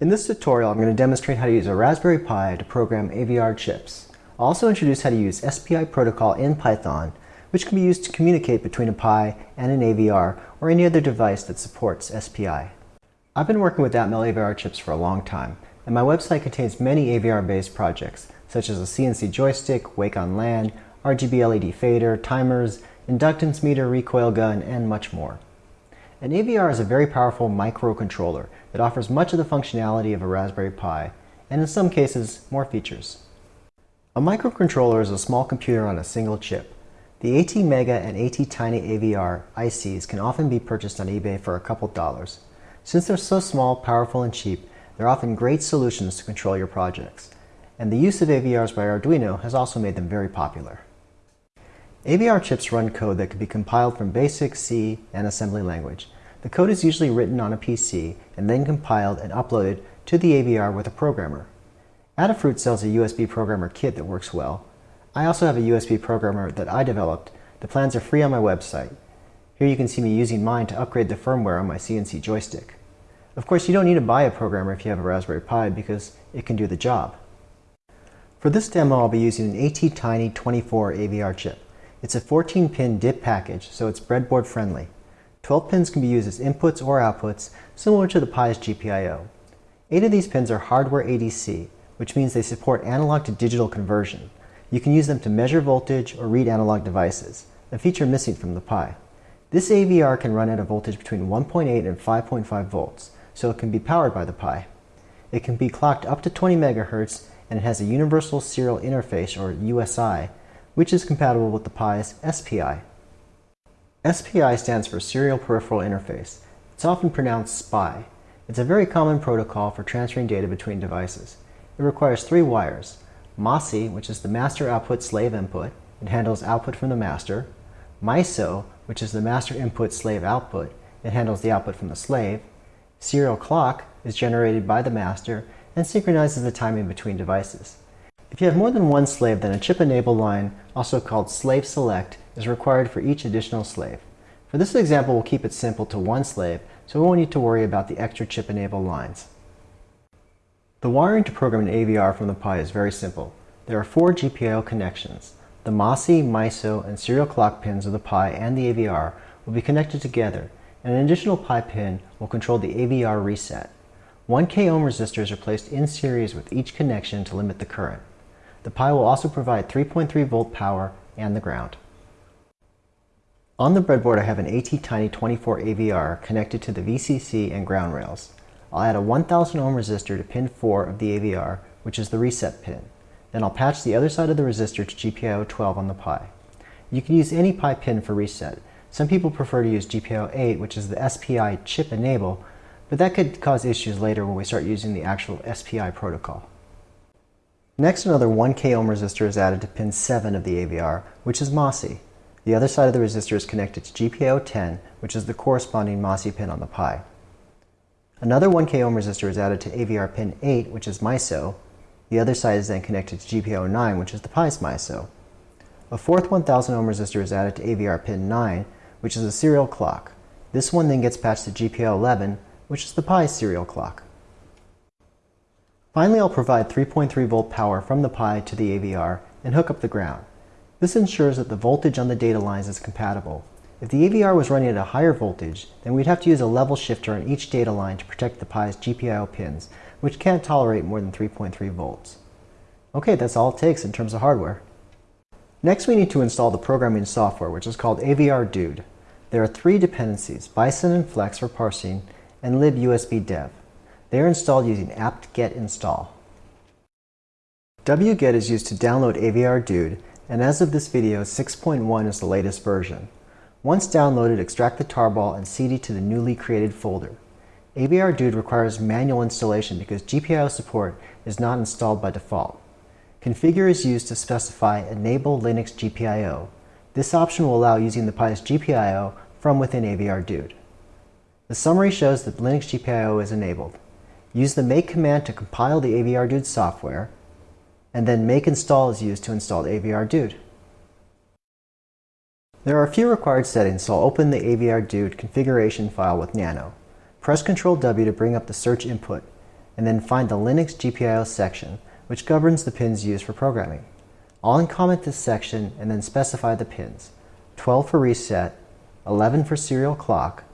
In this tutorial, I'm going to demonstrate how to use a Raspberry Pi to program AVR chips. I'll also introduce how to use SPI protocol in Python, which can be used to communicate between a Pi and an AVR or any other device that supports SPI. I've been working with Atmel AVR chips for a long time, and my website contains many AVR-based projects, such as a CNC joystick, Wake on LAN, RGB LED fader, timers, inductance meter, recoil gun, and much more. An AVR is a very powerful microcontroller that offers much of the functionality of a Raspberry Pi, and in some cases, more features. A microcontroller is a small computer on a single chip. The ATmega and ATtiny AVR ICs can often be purchased on eBay for a couple dollars. Since they're so small, powerful, and cheap, they're often great solutions to control your projects. And the use of AVRs by Arduino has also made them very popular. AVR chips run code that can be compiled from BASIC, C, and assembly language. The code is usually written on a PC and then compiled and uploaded to the AVR with a programmer. Adafruit sells a USB programmer kit that works well. I also have a USB programmer that I developed. The plans are free on my website. Here you can see me using mine to upgrade the firmware on my CNC joystick. Of course, you don't need to buy a programmer if you have a Raspberry Pi because it can do the job. For this demo, I'll be using an ATtiny 24 AVR chip. It's a 14-pin DIP package, so it's breadboard friendly. 12 pins can be used as inputs or outputs, similar to the Pi's GPIO. Eight of these pins are hardware ADC, which means they support analog to digital conversion. You can use them to measure voltage or read analog devices, a feature missing from the Pi. This AVR can run at a voltage between 1.8 and 5.5 volts, so it can be powered by the Pi. It can be clocked up to 20 MHz, and it has a Universal Serial Interface, or USI, which is compatible with the Pi's SPI. SPI stands for Serial Peripheral Interface. It's often pronounced SPI. It's a very common protocol for transferring data between devices. It requires three wires. MOSI, which is the master output slave input. It handles output from the master. MISO, which is the master input slave output. It handles the output from the slave. Serial clock is generated by the master and synchronizes the timing between devices. If you have more than one slave, then a chip enable line, also called slave select, is required for each additional slave. For this example, we'll keep it simple to one slave, so we won't need to worry about the extra chip enable lines. The wiring to program an AVR from the Pi is very simple. There are four GPIO connections. The MOSI, MISO, and serial clock pins of the Pi and the AVR will be connected together, and an additional Pi pin will control the AVR reset. 1K ohm resistors are placed in series with each connection to limit the current. The Pi will also provide 3.3 volt power and the ground. On the breadboard I have an ATtiny 24 AVR connected to the VCC and ground rails. I'll add a 1000 ohm resistor to pin 4 of the AVR, which is the reset pin. Then I'll patch the other side of the resistor to GPIO 12 on the Pi. You can use any Pi pin for reset. Some people prefer to use GPIO 8, which is the SPI chip enable, but that could cause issues later when we start using the actual SPI protocol. Next, another 1K ohm resistor is added to pin 7 of the AVR, which is MOSI. The other side of the resistor is connected to GPIO 10, which is the corresponding MOSI pin on the Pi. Another 1K ohm resistor is added to AVR pin 8, which is MISO. The other side is then connected to GPIO 9, which is the Pi's MISO. A fourth 1000 ohm resistor is added to AVR pin 9, which is a serial clock. This one then gets patched to GPIO 11, which is the Pi's serial clock. Finally, I'll provide 3.3 volt power from the Pi to the AVR and hook up the ground. This ensures that the voltage on the data lines is compatible. If the AVR was running at a higher voltage, then we'd have to use a level shifter on each data line to protect the Pi's GPIO pins, which can't tolerate more than 3.3 volts. Okay, that's all it takes in terms of hardware. Next we need to install the programming software, which is called AVR Dude. There are three dependencies, Bison and Flex for parsing, and libusbdev. They are installed using apt-get install. wget is used to download AVR Dude, and as of this video, 6.1 is the latest version. Once downloaded, extract the tarball and cd to the newly created folder. AVR Dude requires manual installation because GPIO support is not installed by default. Configure is used to specify Enable Linux GPIO. This option will allow using the Pi's GPIO from within AVR Dude. The summary shows that Linux GPIO is enabled. Use the make command to compile the AVR Dude software, and then make install is used to install AVR Dude. There are a few required settings, so I'll open the AVR Dude configuration file with Nano. Press Ctrl W to bring up the search input, and then find the Linux GPIO section, which governs the pins used for programming. I'll uncomment this section and then specify the pins. 12 for reset, 11 for serial clock,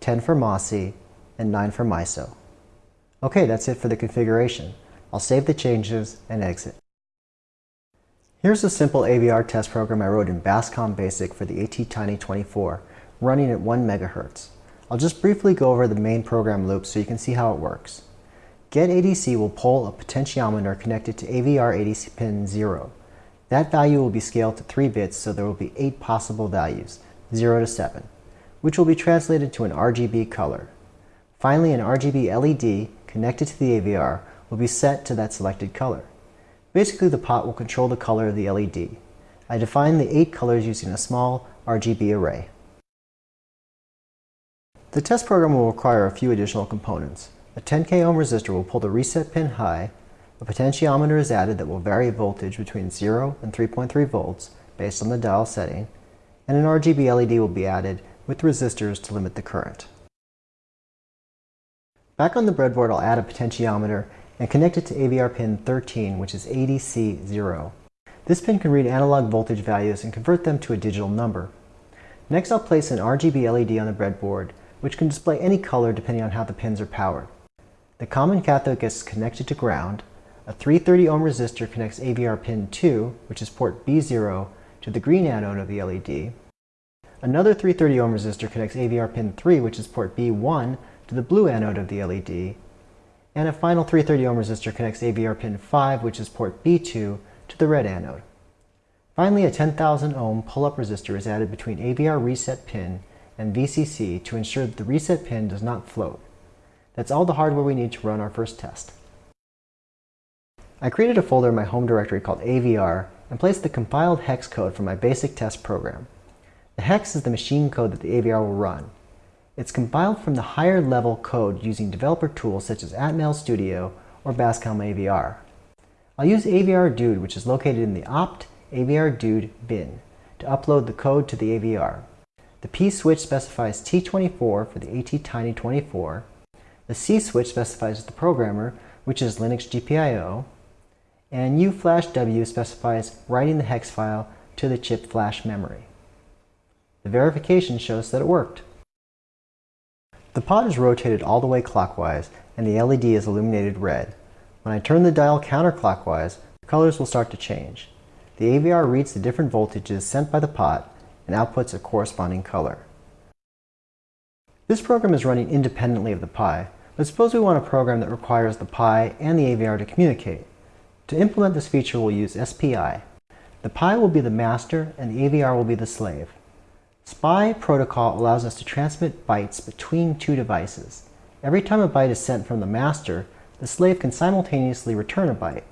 10 for MOSI, and 9 for MISO. Okay, that's it for the configuration. I'll save the changes and exit. Here's a simple AVR test program I wrote in BASCOM BASIC for the ATtiny24, running at 1 MHz. I'll just briefly go over the main program loop so you can see how it works. GetADC will pull a potentiometer connected to AVR ADC pin 0. That value will be scaled to 3 bits so there will be 8 possible values, 0 to 7, which will be translated to an RGB color. Finally, an RGB LED connected to the AVR will be set to that selected color. Basically, the pot will control the color of the LED. I define the eight colors using a small RGB array. The test program will require a few additional components. A 10k ohm resistor will pull the reset pin high, a potentiometer is added that will vary voltage between 0 and 3.3 volts based on the dial setting, and an RGB LED will be added with resistors to limit the current. Back on the breadboard I'll add a potentiometer and connect it to AVR pin 13, which is ADC0. This pin can read analog voltage values and convert them to a digital number. Next I'll place an RGB LED on the breadboard, which can display any color depending on how the pins are powered. The common cathode gets connected to ground, a 330 ohm resistor connects AVR pin 2, which is port B0, to the green anode of the LED. Another 330 ohm resistor connects AVR pin 3, which is port B1, to the blue anode of the LED, and a final 330 ohm resistor connects AVR pin 5, which is port B2, to the red anode. Finally, a 10,000 ohm pull-up resistor is added between AVR reset pin and VCC to ensure that the reset pin does not float. That's all the hardware we need to run our first test. I created a folder in my home directory called AVR and placed the compiled hex code for my basic test program. The hex is the machine code that the AVR will run, it's compiled from the higher level code using developer tools such as Atmel Studio or Bascom AVR. I'll use AVR Dude, which is located in the opt AVR Dude bin, to upload the code to the AVR. The P switch specifies T24 for the ATtiny24. The C switch specifies the programmer, which is Linux GPIO. And U flash W specifies writing the hex file to the chip flash memory. The verification shows that it worked. The pot is rotated all the way clockwise and the LED is illuminated red. When I turn the dial counterclockwise, the colors will start to change. The AVR reads the different voltages sent by the pot and outputs a corresponding color. This program is running independently of the Pi, but suppose we want a program that requires the Pi and the AVR to communicate. To implement this feature, we'll use SPI. The Pi will be the master and the AVR will be the slave. SPI protocol allows us to transmit bytes between two devices. Every time a byte is sent from the master, the slave can simultaneously return a byte.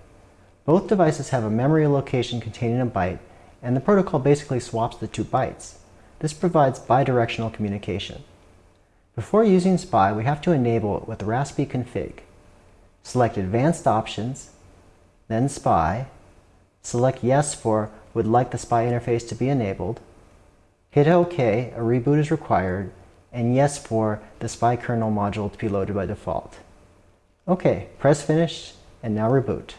Both devices have a memory location containing a byte, and the protocol basically swaps the two bytes. This provides bidirectional communication. Before using SPI, we have to enable it with the Raspi config. Select Advanced Options, then SPI. Select Yes for Would like the SPI interface to be enabled. Hit OK, a reboot is required, and yes for the spy kernel module to be loaded by default. OK, press finish, and now reboot.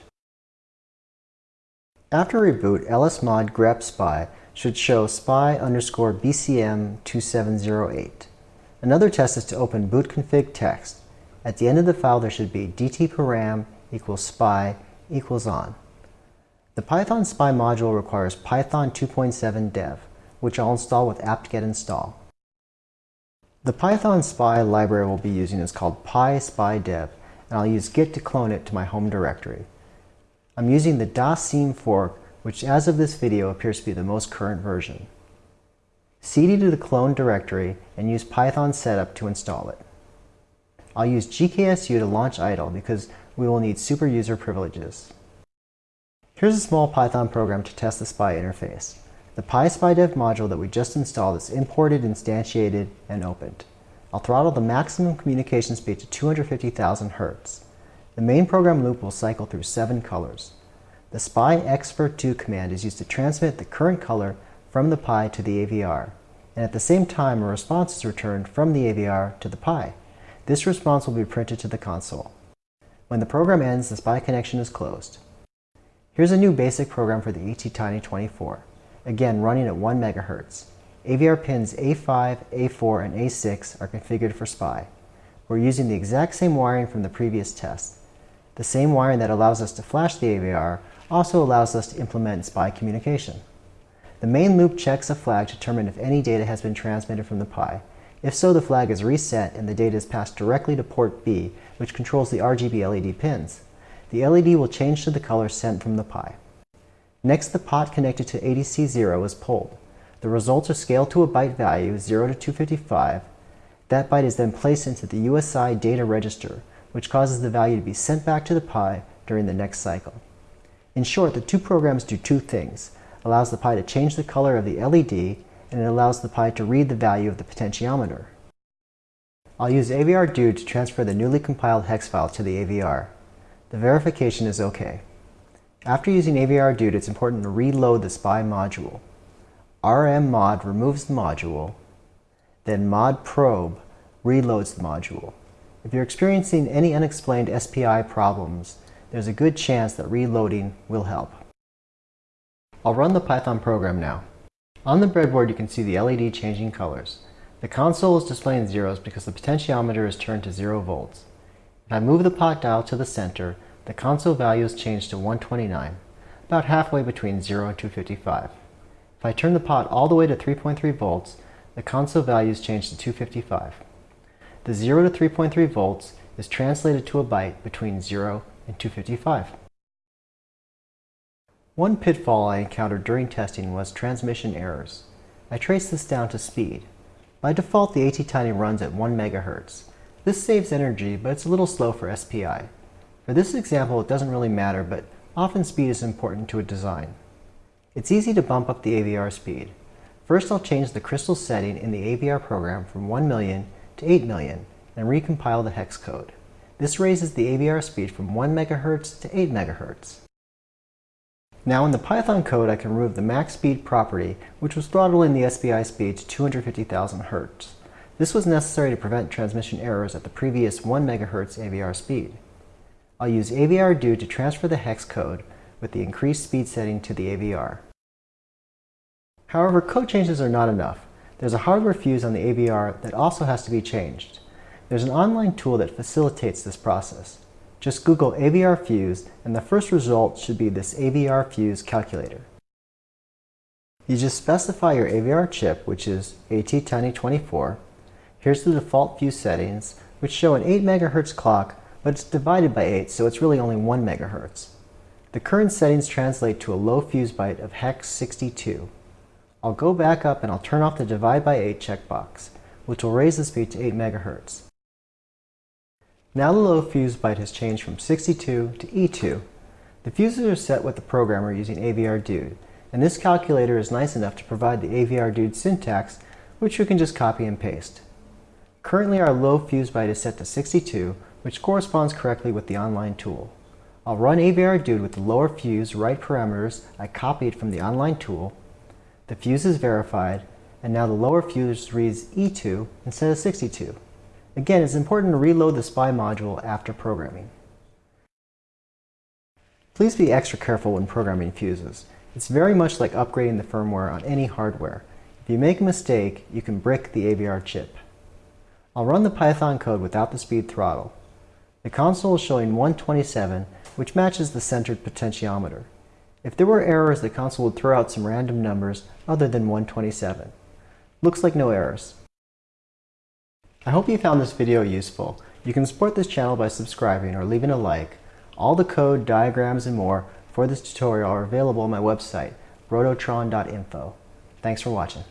After reboot, lsmod grep spy should show spy underscore bcm2708. Another test is to open bootconfig text. At the end of the file there should be dtparam equals spy equals on. The Python spy module requires Python 2.7 dev which I'll install with apt-get install. The Python spy library we'll be using is called py-spidev, and I'll use git to clone it to my home directory. I'm using the dassim fork, which as of this video appears to be the most current version. cd to the clone directory and use python setup to install it. I'll use gksu to launch idle because we will need super user privileges. Here's a small Python program to test the SPI interface. The py-spidev module that we just installed is imported, instantiated, and opened. I'll throttle the maximum communication speed to 250,000 Hz. The main program loop will cycle through seven colors. The SPI xfer2 command is used to transmit the current color from the Pi to the AVR, and at the same time a response is returned from the AVR to the Pi. This response will be printed to the console. When the program ends, the spy connection is closed. Here's a new basic program for the ATtiny24, again running at 1 MHz. AVR pins A5, A4, and A6 are configured for SPI. We're using the exact same wiring from the previous test. The same wiring that allows us to flash the AVR also allows us to implement SPI communication. The main loop checks a flag to determine if any data has been transmitted from the Pi. If so, the flag is reset and the data is passed directly to port B, which controls the RGB LED pins. The LED will change to the color sent from the Pi. Next, the pot connected to ADC0 is pulled. The results are scaled to a byte value, 0 to 255, that byte is then placed into the USI data register, which causes the value to be sent back to the Pi during the next cycle. In short, the two programs do two things. Allows the Pi to change the color of the LED, and it allows the Pi to read the value of the potentiometer. I'll use AVR-DUDE to transfer the newly compiled hex file to the AVR. The verification is OK. After using AVR-DUDE, it's important to reload the SPI module. rmmod removes the module, then mod probe reloads the module. If you're experiencing any unexplained SPI problems, there's a good chance that reloading will help. I'll run the Python program now. On the breadboard you can see the LED changing colors. The console is displaying zeros because the potentiometer is turned to 0 volts. If I move the pot dial to the center, the console value is changed to 129, about halfway between 0 and 255. If I turn the pot all the way to 3.3 volts, the console value is changed to 255. The 0 to 3.3 volts is translated to a byte between 0 and 255. One pitfall I encountered during testing was transmission errors. I traced this down to speed. By default, the ATtiny runs at 1 MHz. This saves energy, but it's a little slow for SPI. For this example, it doesn't really matter, but often speed is important to a design. It's easy to bump up the AVR speed. First I'll change the crystal setting in the AVR program from 1 million to 8 million and recompile the hex code. This raises the AVR speed from 1 MHz to 8 MHz. Now in the Python code I can remove the max speed property which was throttling the SPI speed to 250,000 Hz. This was necessary to prevent transmission errors at the previous 1 MHz AVR speed. I'll use AVR-DUDE to transfer the hex code with the increased speed setting to the AVR. However, code changes are not enough. There's a hardware fuse on the AVR that also has to be changed. There's an online tool that facilitates this process. Just Google AVR fuse and the first result should be this AVR fuse calculator. You just specify your AVR chip, which is ATtiny24. Here's the default fuse settings, which show an 8 MHz clock, but it's divided by 8, so it's really only 1 megahertz. The current settings translate to a low fuse byte of hex 62. I'll go back up and I'll turn off the divide by 8 checkbox, which will raise the speed to 8 megahertz. Now the low fuse byte has changed from 62 to E2. The fuses are set with the programmer using AVR-DUDE, and this calculator is nice enough to provide the AVR-DUDE syntax, which you can just copy and paste. Currently our low fuse byte is set to 62, which corresponds correctly with the online tool. I'll run AVR-DUDE with the lower fuse write parameters I copied from the online tool the fuse is verified, and now the lower fuse reads E2 instead of 62. Again, it's important to reload the SPI module after programming. Please be extra careful when programming fuses. It's very much like upgrading the firmware on any hardware. If you make a mistake, you can brick the AVR chip. I'll run the Python code without the speed throttle. The console is showing 127, which matches the centered potentiometer. If there were errors, the console would throw out some random numbers other than 127. Looks like no errors. I hope you found this video useful. You can support this channel by subscribing or leaving a like. All the code, diagrams, and more for this tutorial are available on my website, rototron.info. Thanks for watching.